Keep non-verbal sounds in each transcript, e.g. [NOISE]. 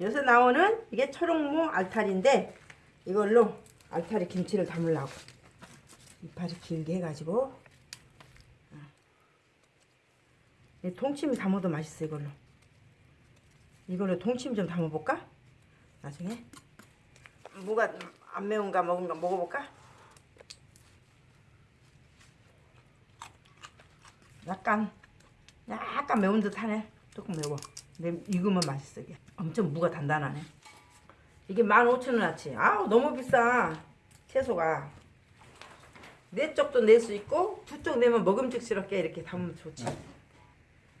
여기서 나오는 이게 초록무 알타리인데 이걸로 알타리 김치를 담으려고. 이파리 길게 해가지고. 어. 이 동치미 담아도 맛있어 이걸로. 이걸로 동치미 좀 담아볼까? 나중에. 뭐가 안 매운가 먹은가 먹어볼까? 약간 약간 매운 듯 하네. 조금 매워. 근데 익으면 맛있어 이게 엄청 무가 단단하네 이게 15,000원어치 아우 너무 비싸 채소가 네 쪽도 낼 수 있고 두 쪽 내면 먹음직스럽게 이렇게 담으면 좋지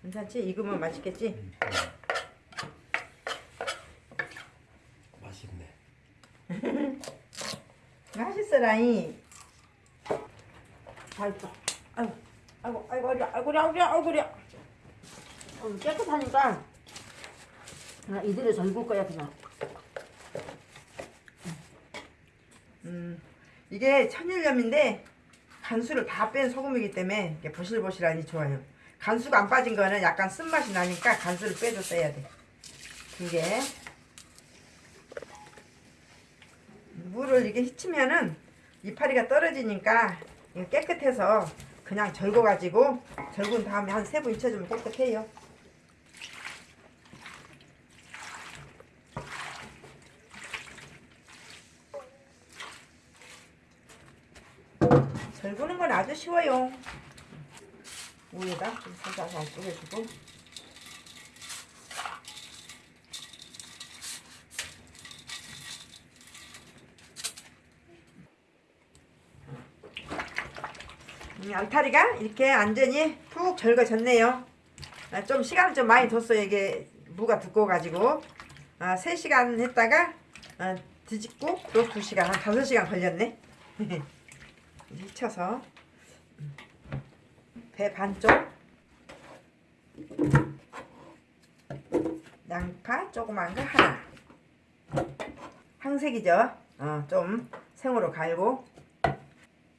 괜찮지? 익으면 맛있겠지? 맛있네. 맛있어라이 다 있어 아이고 아이고 아이고 아이고 아이고 아이고 아이고 아이고 어, 깨끗하니까 아, 이 대로 절굴 거야 그냥. 음 이게 천일염인데 간수를 다 뺀 소금이기 때문에 보실보실하니 좋아요. 간수가 안 빠진 거는 약간 쓴맛이 나니까 간수를 해야 돼. 이게. 물을 이게 휘치면은 이파리가 떨어지니까 깨끗해서 그냥 절거가지고 절군 다음에 한세번 잊혀주면 깨끗해요. 절구는 건 아주 쉬워요. 위에다 좀 살살살 뿌려주고 이 알타리가 이렇게 완전히 푹 절거졌네요. 아, 좀 시간을 좀 많이 뒀어요. 이게 무가 두꺼워가지고 아, 3시간 했다가 아, 뒤집고 또 2시간 한 5시간 걸렸네. [LAUGHS] hit쳐서 배 반쪽. 양파 조그만 거 하나. 항색이죠. 어, 좀 생으로 갈고.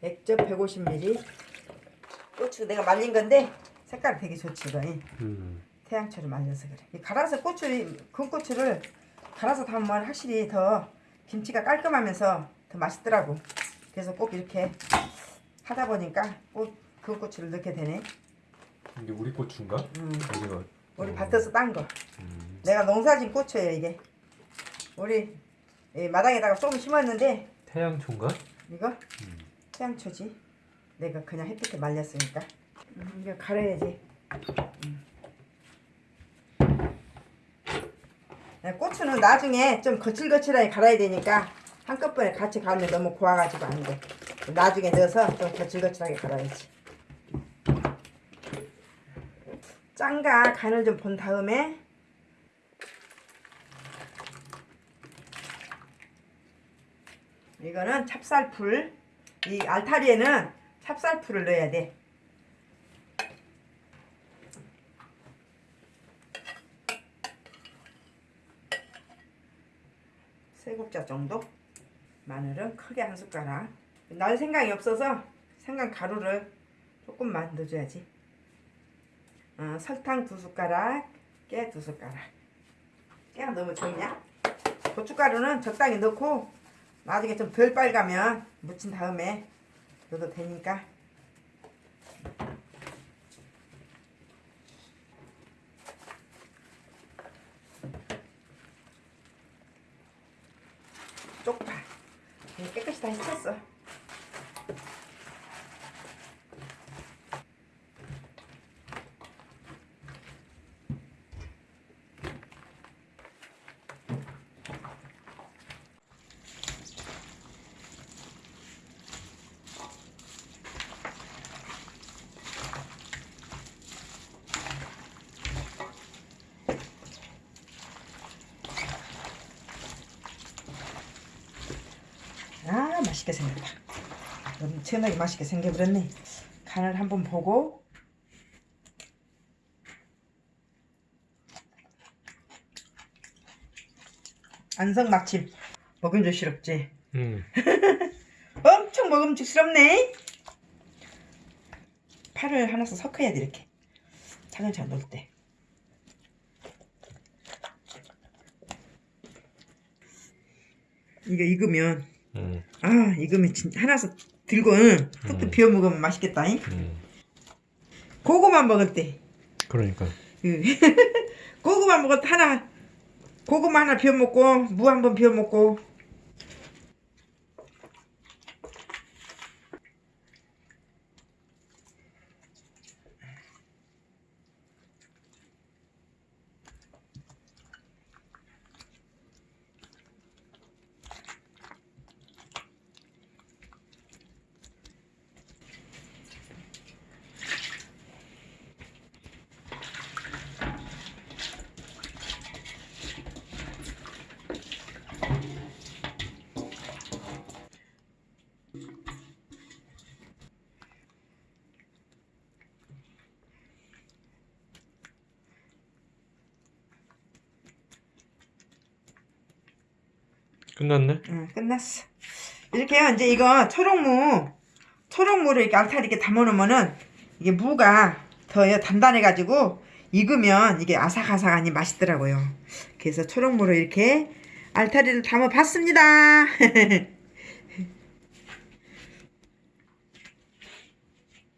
액젓 150ml 고추 내가 말린 건데 색깔 되게 좋지 이거. 음. 태양초를 말려서 그래. 이 갈아서 고추 군 고추를 갈아서 담으면 확실히 더 김치가 깔끔하면서 더 맛있더라고 그래서 꼭 이렇게 하다 보니까 꼭군 고추를 넣게 되네 이게 우리 고추인가? 음, 우리 음. 밭에서 딴 거 음. 내가 농사진 고추예요 이게 우리 이 마당에다가 조금 심었는데 태양초인가? 이거 음. 태양초지. 내가 그냥 햇빛에 말렸으니까. 음, 이거 갈아야지. 음. 네, 고추는 나중에 좀 거칠거칠하게 갈아야 되니까 한꺼번에 같이 갈면 너무 고와가지고 안 돼. 나중에 넣어서 좀 거칠거칠하게 갈아야지. 짠가 간을 좀 본 다음에 이거는 찹쌀풀 이 알타리에는 찹쌀풀을 넣어야 돼 세 국자 정도 마늘은 크게 한 숟가락. 날 생각이 없어서 생강 가루를 조금만 넣어줘야지. 어, 설탕 두 숟가락 깨 두 숟가락. 깨가 너무 적냐? 고춧가루는 적당히 넣고 나중에 좀 덜 빨가면 묻힌 다음에 넣어도 되니까 Szczęścia, co? 맛있게 생겼다. 엄청나게 맛있게 생겨버렸네. 간을 한번 보고. 안성막침. 먹음직스럽지? 음. [LAUGHS] 엄청 먹음직스럽네. 파를 하나씩 섞어야 돼 이렇게. 차근차근 넣을 때. 이거 익으면 음, 아 익으면 진 하나씩 들고 응, 뚝뚝 음. 비워 먹으면 맛있겠다. 잉? 음. 고구마 먹을 때 그러니까. 그 [LAUGHS] 고구마 먹을 때 하나 고구마 하나 비워 먹고 무 한 번 비워 먹고 끝났네? 응, 끝났어. 이렇게요. 이제 이거 초록무, 초록무를 이렇게 알타리 이렇게 담아놓으면은 이게 무가 더 단단해가지고 익으면 이게 아삭아삭하니 맛있더라고요. 그래서 초록무를 이렇게 알타리를 담아봤습니다. [LAUGHS]